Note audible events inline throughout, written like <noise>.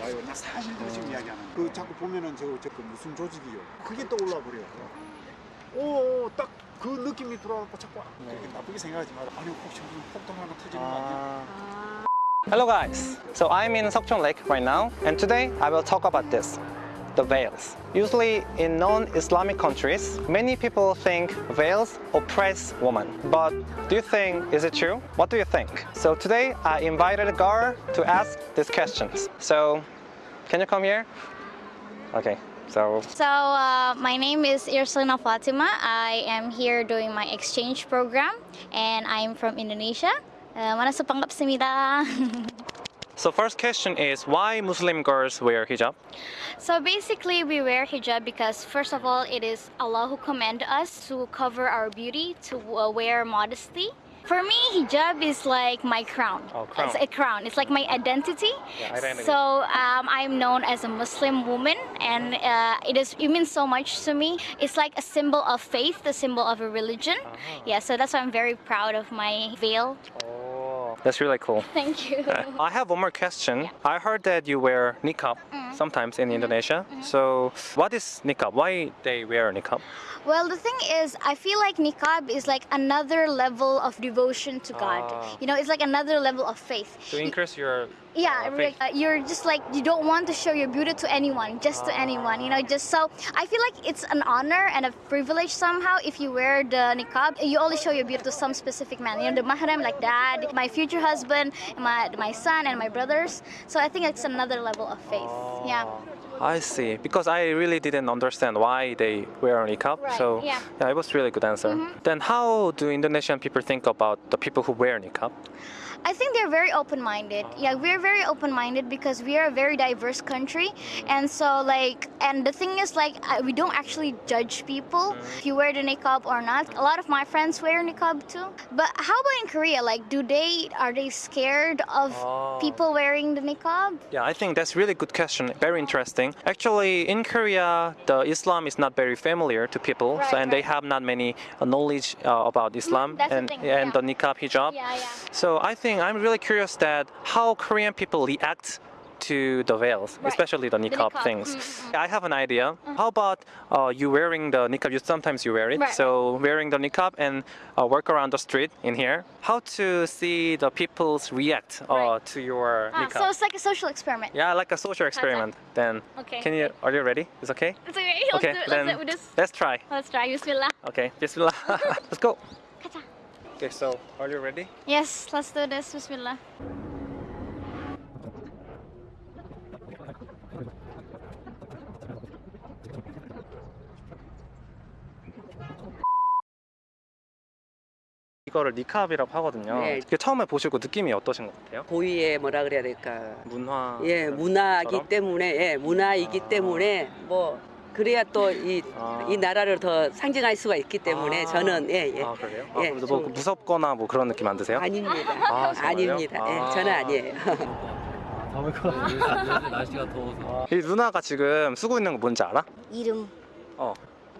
와요. 나 사실대로 지금 이야기하는 그 자꾸 보면은 저, 무슨 조직이요. 그게 떠올라 버려요. 오, 딱 그 느낌이 들어와서 자꾸 그렇게 나쁘게 생각하지 마라. 아니, 혹시 무슨 폭동 하나 터지는 거 아니야? Hello guys, so I'm in Seokchon Lake right now and today I will talk about this, the veils. Usually in non-Islamic countries, many people think veils oppress women. But do you think, is it true? What do you think? So today I invited Gar to ask these questions. So, can you come here? Okay. So, so uh, my name is Irslina Fatima. I am here doing my exchange program and I'm from Indonesia. Uh, <laughs> so first question is why Muslim girls wear hijab? So basically we wear hijab because first of all it is Allah who commanded us to cover our beauty, to uh, wear modesty. For me, hijab is like my crown. Oh, crown. It's a crown. It's like my identity. Yeah, identity. So um, I'm known as a Muslim woman, and uh, it is it means so much to me. It's like a symbol of faith, the symbol of a religion. Yeah, so that's why I'm very proud of my veil. Oh, that's really cool. <laughs> Thank you. I have one more question. I heard that you wear niqab mm-hmm. sometimes in mm-hmm. Indonesia. Mm-hmm. So, what is niqab? Why they wear niqab? Well, the thing is, I feel like niqab is like another level of devotion to God. Ah. You know, it's like another level of faith. To increase your yeah uh, like, uh, you're just like you don't want to show your beauty to anyone just to anyone you know just so i feel like it's an honor and a privilege somehow if you wear the niqab you only show your beauty to some specific man you know the mahram like dad my future husband my my son and my brothers so i think it's another level of faith yeah I see. Because I really didn't understand why they wear niqab. Right, So yeah. it was really good answer. Then how do Indonesian people think about the people who wear niqab? I think they're very open-minded. Yeah, we're very open-minded because we are a very diverse country, and so like, and the thing is like, I- we don't actually judge people if you wear the niqab or not. A lot of my friends wear niqab too. But how about in Korea? Like, do they are they scared of Oh. people wearing the niqab? Yeah, I think that's really good question. Very interesting. Actually, in Korea, the Islam is not very familiar to people, so, Right, and they have not many uh, knowledge uh, about Islam that's the and thing, and yeah. the niqab hijab. Yeah, yeah. So I think I'm really curious that how Korean people react to the veils, Right. especially the niqab, niqab, things. mm, I have an idea. How about uh, you wearing the niqab? You sometimes you wear it. Right, So wearing the niqab and uh, walk around the street in here. How to see the people's react uh, Right. to your Ah, niqab? so it's like a social experiment. Yeah, like a social experiment. Then Okay. can you? Are you ready? It's okay. It's okay. <laughs> Let's Okay, do, let's, then this. let's try. Let's try. Bismillah. Okay, Bismillah. <laughs> let's go. Okay, so are you ready? Yes, let's do this. Bismillah. 이거를 니캅이라고 하거든요. 네. 이게 처음에 보시고 느낌이 어떠신 것 같아요? 고유의 뭐라 그래야 될까 문화. 예 문화이기? 때문에 예 문화이기 아. 때문에 뭐 그래야 또이이 아. 나라를 더 상징할 수가 있기 때문에 아. 저는 예 예 아 그래요? 아, 예, 그래서 뭐 좀- 무섭거나 뭐 그런 느낌 안 드세요? 아닙니다 아, 정말요? 아닙니다 예 아. 저는 아니에요 더울 것 같아요. 요새 날씨가 더워서. 이 누나가 지금 쓰고 있는 거 뭔지 알아? 이름. 어.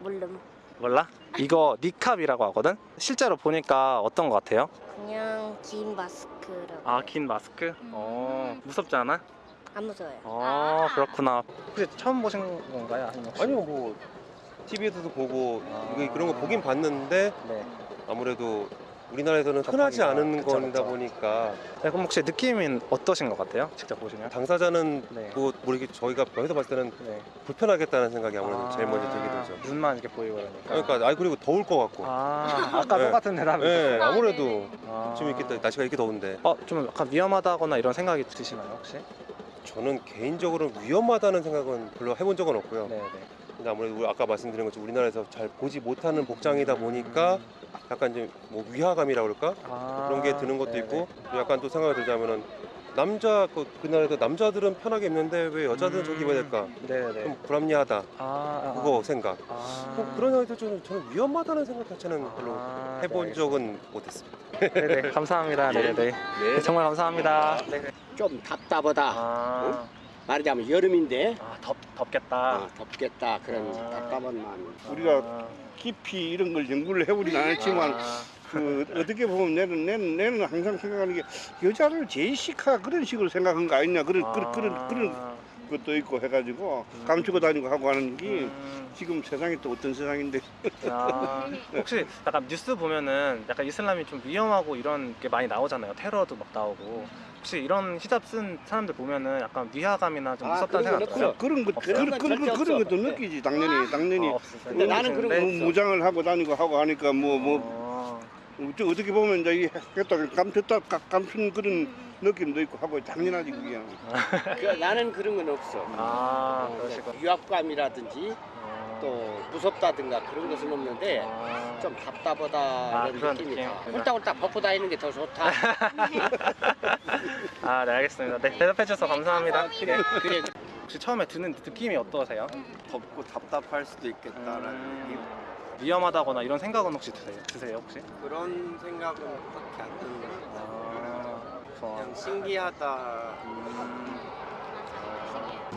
모름. 몰라? 이거 니캅이라고 하거든? 실제로 보니까 어떤 것 같아요? 그냥 긴 마스크라고 아 긴 마스크? 어 무섭지 않아? 안 무서워요. 어 그렇구나 혹시 처음 보신 건가요? 아니면 혹시? 아니요 뭐 TV에서도 보고 아. 이거 그런 거 보긴 봤는데 네. 아무래도 우리나라에서는 흔하지 않은 그쵸, 거다 그쵸. 보니까 네, 그럼 혹시 느낌은 어떠신 것 같아요? 직접 보시면? 당사자는 네. 뭐 모르게 저희가 여기서 봤을 때는 네. 불편하겠다는 생각이 아무래도 아, 제일 먼저 들게 되죠. 눈만 이렇게 보이고 그러니까 그러니까 아 그리고 더울 것 같고. 아 아까 네. 똑같은 대답을 네, 아, 아무래도 아. 지금 이렇게 또- 날씨가 이렇게 더운데 어, 좀 약간 위험하다거나 이런 생각이 드시나요, 혹시? 저는 개인적으로 위험하다는 생각은 별로 해본 적은 없고요. 네, 네. 근데 아무래도 아까 말씀드린 것처럼 우리나라에서 잘 보지 못하는 복장이다 보니까 약간 이제 뭐 위화감이라 그럴까 아, 그런 게 드는 것도 네네. 있고 또 약간 또 생각이 들자면은 남자 그 그날에도 남자들은 편하게 입는데 왜 여자들은 저기 입어야 될까 네, 네. 좀 불합리하다 아, 아, 그거 생각 아. 뭐 그런 생각도 저는, 저는 위험하다는 생각 자체는 별로 아, 해본 네, 적은 못했습니다. 알겠습니다. 네, 네. 감사합니다. <laughs> 네, 네. 네, 정말 감사합니다. 네. 네. 좀 답답하다. 아, 말하자면 여름인데 아, 덥 덥겠다. 아, 덥겠다 그런 아. 답답한 마음. 우리가 아, 깊이 이런 걸 연구를 해보진 않았지만 아, 그 어떻게 보면 내는 내는 내는 항상 생각하는 게 여자를 제시카 그런 식으로 생각한 거 아니냐 그런 그런 그런 그런 것도 있고 해가지고 감추고 다니고 하고 하는 게 음, 지금 세상이 또 어떤 세상인데 아, 혹시 약간 뉴스 보면은 약간 이슬람이 좀 위험하고 이런 게 많이 나오잖아요. 테러도 막 나오고. 혹시 이런 히잡 쓴 사람들 보면은 약간 위화감이나 좀 아, 무섭다는 그런 생각 건 들어요? 그런 것 없어요? 그런 그런 그런. 것도 느끼지 당연히 당연히 아, 없어요. 근데 나는 그런 거 뭐. 무장을 하고 다니고 하고 하니까 뭐뭐 어, 어떻게 보면 이제 이 했다 감췄다 까- 감춘 그런 느낌도 있고 하고 당연하지 그게 그, 나는 그런 건 없어. 아, 어. 위압감이라든지 어, 또 무섭다든가 그런 것은 없는데 아, 좀 답답하다 아, 이런 그런 느낌이 느낌? 다. 홀딱홀딱 벗고 다니는 게 더 좋다. <laughs> 아, 네, 알겠습니다. 네, 대답해 주셔서 감사합니다. 그래 그래. 혹시 처음에 드는 느낌이 어떠세요? 덥고 답답할 수도 있겠다라는 음, 위험하다거나 이런 생각은 혹시 드세요? 드세요 혹시? 그런 생각은 그렇게 안 드는 것 같아요. телефон? Сингията.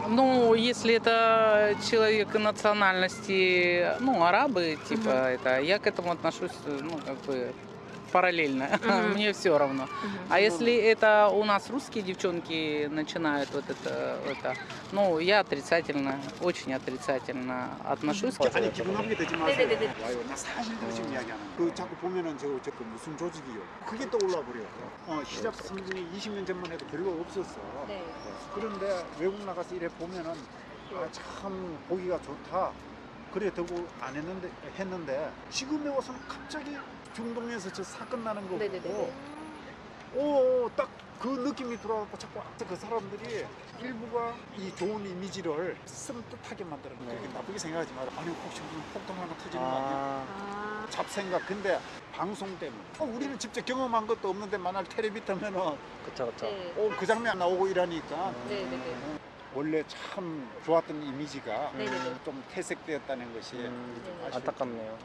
Ну, если это человек национальности, ну, арабы, типа, mm-hmm. это, я к этому отношусь, э, ну, как бы, параллельно. <laughs> Мне все равно. А если это у нас русские девчонки начинают вот это, это, ну, я отрицательно, очень отрицательно отношусь к 아니 기분 나쁘게 되지 마세요. 와요. 나 사실대로 지금 이야기하는. 그 자꾸 보면은 저 저 그 무슨 조직이요. 그게 떠올라 버려요. 어 시작 선진이 20년 전만 해도 별로 없었어. 네. 그런데 외국 나가서 이래 보면은 아, 참 보기가 좋다. 그래 되고 안 했는데 했는데 지금에 와서는 갑자기 중동에서 저 사건 나는 거 보고 오딱 그 느낌이 들어갖고 자꾸 그 사람들이 일부가 이 좋은 이미지를 섬뜩하게 만드는 거예요. 그렇게 나쁘게 생각하지 마라. 아니 혹시 무슨 폭동 하나 터지는 거 아니야? 아, 잡생각. 근데 방송 때문에 어, 우리는 직접 경험한 것도 없는데 만약 텔레비 터면은 그쵸, 그쵸. 어, 그 장면 나오고 이러니까 네네네. 원래 참 좋았던 이미지가 네네네. 좀 퇴색되었다는 것이 음, 아쉽- 안타깝네요.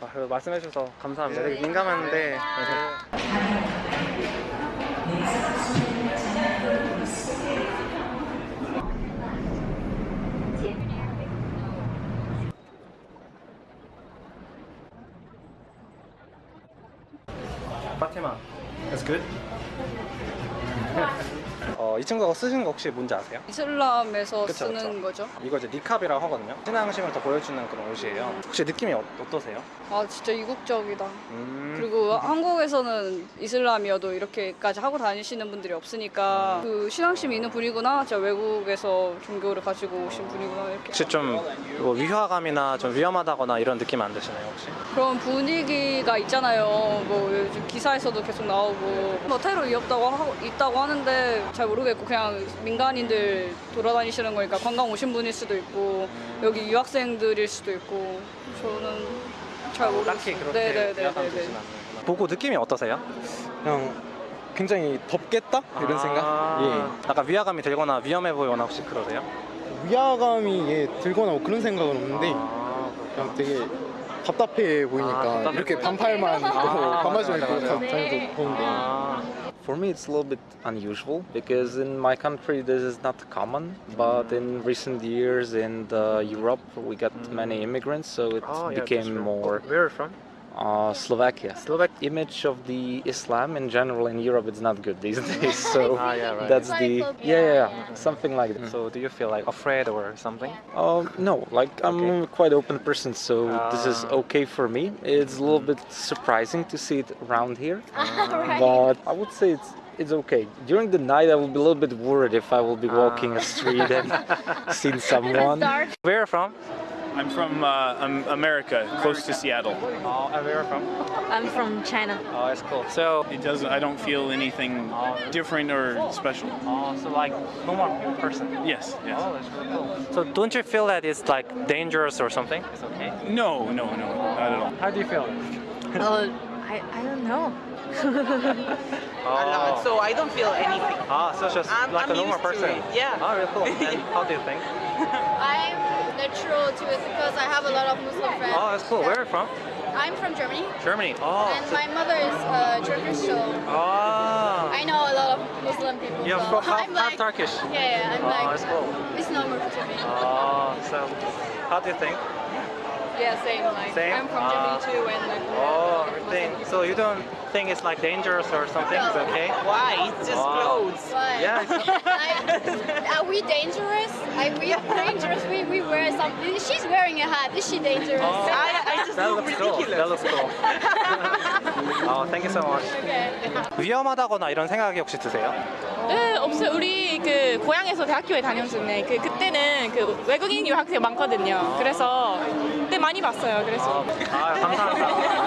네. 아, 그래도 말씀해 주셔서 감사합니다. 네. 되게 민감한데. 파티마, it's good. <laughs> 어, 이 친구가 쓰신 거 혹시 뭔지 아세요? 이슬람에서 그쵸, 쓰는 그쵸. 거죠. 이거 이제 니캅이라고 하거든요. 신앙심을 더 보여주는 그런 옷이에요. 혹시 느낌이 어, 어떠세요? 아 진짜 이국적이다. 음. 그리고 한국에서는 이슬람이어도 이렇게까지 하고 다니시는 분들이 없으니까 그 신앙심이 있는 분이구나. 진짜 외국에서 종교를 가지고 오신 분이구나 이렇게. 혹시 좀뭐 위화감이나 좀 위험하다거나 이런 느낌 안 드시나요 혹시? 그런 분위기가 있잖아요. 뭐 요즘 기사에서도 계속 나오고 뭐 테러 위협다고 하고 있다고 하는데 잘 모르겠고 그냥 민간인들 돌아다니시는 거니까 관광 오신 분일 수도 있고 여기 유학생들일 수도 있고 저는 잘 모르겠어요. 딱히 그렇게 네네네네네. 위화감 드진 않는구나. 보고 느낌이 어떠세요? 그냥 굉장히 덥겠다 이런 아, 생각. 약간 위화감이 들거나 위험해 보이거나 혹시 그러세요? 예. 위화감이 예, 들거나 뭐 그런 생각은 없는데 아, 그냥 되게 답답해 보이니까 아, 답답해 이렇게 보이니까. 반팔만 입고 아, 반바지만 맞아, 입고 맞아. 다녀도 더운데. 아, For me, it's a little bit unusual because in my country this is not common. But in recent years in Europe, we got many immigrants, so it oh, yeah, became more Where are you from? Uh, Slovakia. Slovak. Image of the Islam in general in Europe it's not good these <laughs> days. So Ah, yeah, right. that's the Islamophobia, yeah, yeah, yeah. yeah, something like that. So do you feel like afraid or something? Um, no, like I'm a quite open person, so this is Ah. okay for me. It's a little bit surprising to see it around here, <laughs> Right. but I would say it's it's okay. During the night, I will be a little bit worried if I will be walking a street and <laughs> seen someone. Where are you from? I'm from uh, um, America, close to Seattle. Oh, and where are you from? I'm from China. Oh, that's cool. So, It doesn't. I don't feel anything different or special. oh, so like normal person. Yes. Yes. Oh, that's really cool. So don't you feel that it's like dangerous or something? It's okay. No, no, no, not at all. How do you feel? Uh, I, I don't know. <laughs> Oh. So I don't feel anything. Ah, so just I'm- like I'm a normal used to person. it, yeah. Oh, really cool. And <laughs> how do you think? I'm natural to it because I have a lot of Muslim friends. Oh, that's cool. Where are you from? I'm from Germany, Germany. Oh. and my mother is uh, Turkish, so Ah. I know a lot of Muslim people. You're so <laughs> half, I'm half like, Turkish. Yeah, yeah, I'm oh, like, that's cool. it's normal to me. Oh, so how do you think? Yeah, same. Like Same? I'm from Ah. Germany too, and like. Oh, everything. So you don't think it's like dangerous or something? It's okay? Why? It's just Wow. clothes. But Yeah. are we dangerous? Are we dangerous? We, we wear something. She's wearing a hat. Is she dangerous? Oh. I, I just That look looks cool. ridiculous. That looks cool. oh, thank you so much. 위험하다거나 이런 생각이 혹시 드세요? 네, 없어요. 우리 그 고향에서 대학교에 다녔는데 그 그때는 그 외국인 유학생 많거든요. 그래서 그때 많이 봤어요. 그래서. 아, 감사합니다.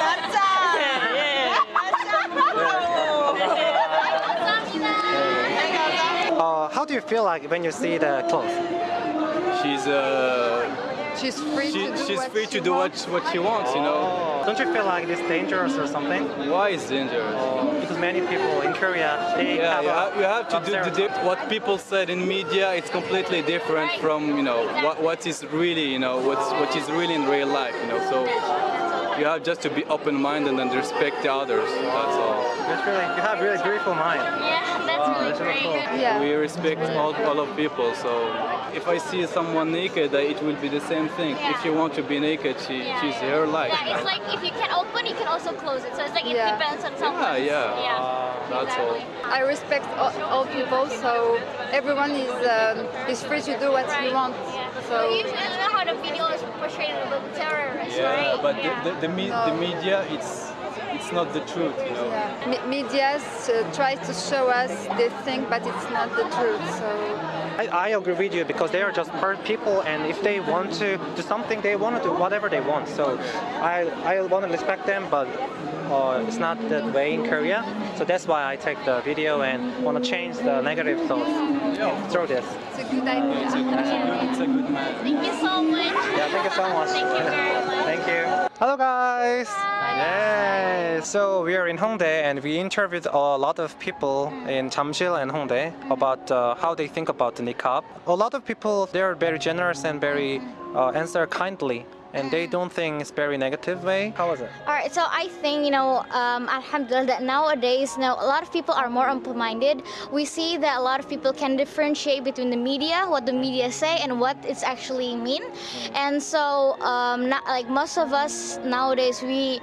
You feel like when you see the clothes? She's uh, She's free she, to do she's what free she to do what wants. what she wants, you know. Don't you feel like it's dangerous or something? Why is dangerous? Because many people in Korea they Yeah, have you a- have, you have to some do the what people said in media. It's completely different from you know what what is really you know what's what is really in real life. You know, so you have just to be open-minded and respect the others. That's all. That's really, you have really beautiful mind. Yeah, that's Wow, really that's really cool. Yeah. We respect all, all of people. So if I see someone naked, uh, it will be the same thing. If you want to be naked, she Yeah. she's her life. Yeah, it's like if you can open, you can also close it. So it's like it Yeah. depends on someone. yeah. Yeah. That's all. I respect all, all people, so everyone is um, is free to do what he wants. So So usually I don't know how the video is portrayed a little terrorist, Yeah, right? but yeah. the, the, the, me- the media, it's it's not the truth, you know. yeah. Me- medias uh, try to show us this thing, but it's not the truth. So I, I agree with you because they are just people, and if they want to do something, they want to do whatever they want. So I I want to respect them, but uh, it's not that way in Korea. So that's why I take the video and want to change the negative thoughts through this. it's a good idea. It's a, it's a good, it's a good man. Thank you so much. Yeah, thank you so much. Thank you very much. <laughs> Thank you. Hello guys. Yeah. So we are in Hongdae and we interviewed a lot of people in Jamsil and Hongdae about uh, how they think about the niqab. A lot of people they are very generous and very uh, answer kindly and they don't think it's very negative way. How was it? All right, so I think you know, um, Alhamdulillah, that nowadays, you know, a lot of people are more open-minded. We see that a lot of people can differentiate between the media, what the media say, and what it's actually mean. And so, um, not, like most of us nowadays, we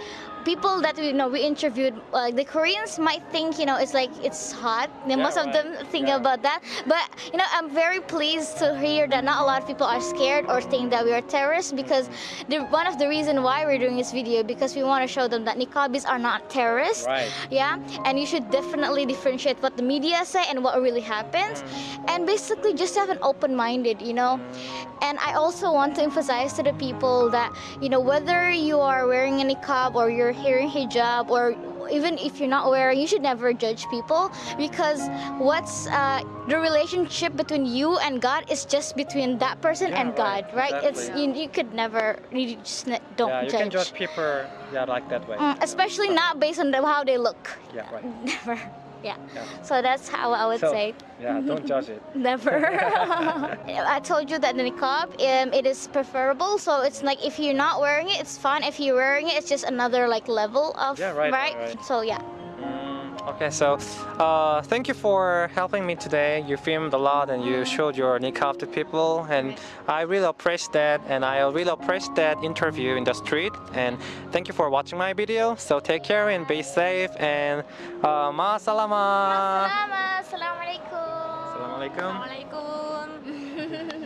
people that we you know we interviewed uh, the koreans might think you know it's like it's hot. Yeah, most of them think about that. But you know i'm very pleased to hear that not a lot of people are scared or think that we are terrorists because the, one of the reason why we're doing this video because we want to show them that niqabis are not terrorists. Right. yeah? And you should definitely differentiate what the media say and what really happens. And basically just have an open-minded you know? And i also want to emphasize to the people that you know whether you are wearing a niqab or you're wearing hijab or even if you're not wearing you should never judge people because what's uh, the relationship between you and god is just between that person Yeah, and right, god right it's exactly. you, you could never you just ne- don't yeah, you judge can judge people yeah like that way. Mm, especially not based on the, how they look Yeah, right. <laughs> never yeah. Yeah. so that's how i would So, say Yeah, don't judge it. <laughs> Never. <laughs> I told you that the niqab, um, it is preferable. So it's like if you're not wearing it, it's fine. If you're wearing it, it's just another like level of Yeah, right, right, right. So yeah. Okay, so uh, thank you for helping me today. You filmed a lot and you showed your niqab to people, and I really appreciate that. And I really appreciate that interview in the street. And thank you for watching my video. So take care and be safe. And uh, ma salama. Selamat. Assalamualaikum. Assalamualaikum. Assalamualaikum. <laughs>